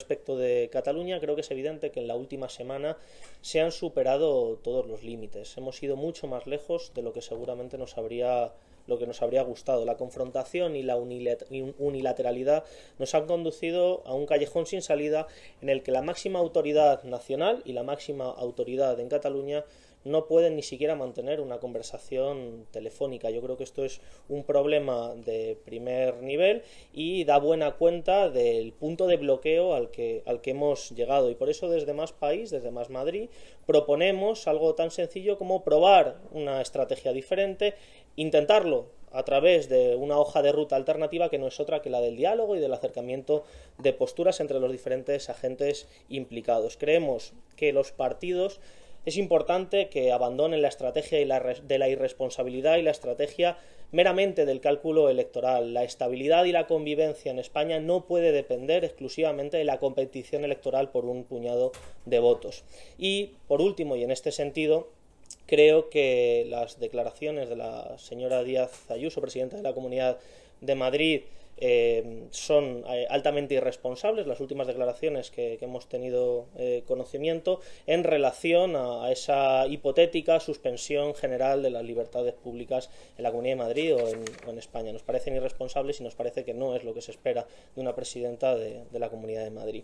Respecto de Cataluña, creo que es evidente que en la última semana se han superado todos los límites. Hemos ido mucho más lejos de lo que seguramente nos habría lo que nos habría gustado. La confrontación y la unilateralidad nos han conducido a un callejón sin salida en el que la máxima autoridad nacional y la máxima autoridad en Cataluña no pueden ni siquiera mantener una conversación telefónica. Yo creo que esto es un problema de primer nivel y da buena cuenta del punto de bloqueo al que, al que hemos llegado. Y por eso desde Más País, desde Más Madrid, proponemos algo tan sencillo como probar una estrategia diferente, intentarlo a través de una hoja de ruta alternativa que no es otra que la del diálogo y del acercamiento de posturas entre los diferentes agentes implicados. Creemos que los partidos es importante que abandonen la estrategia de la irresponsabilidad y la estrategia meramente del cálculo electoral. La estabilidad y la convivencia en España no puede depender exclusivamente de la competición electoral por un puñado de votos. Y, por último, y en este sentido, creo que las declaraciones de la señora Díaz Ayuso, presidenta de la Comunidad de Madrid, eh, son eh, altamente irresponsables las últimas declaraciones que, hemos tenido eh, conocimiento en relación a, esa hipotética suspensión general de las libertades públicas en la Comunidad de Madrid o en, España. Nos parecen irresponsables y nos parece que no es lo que se espera de una presidenta de la Comunidad de Madrid.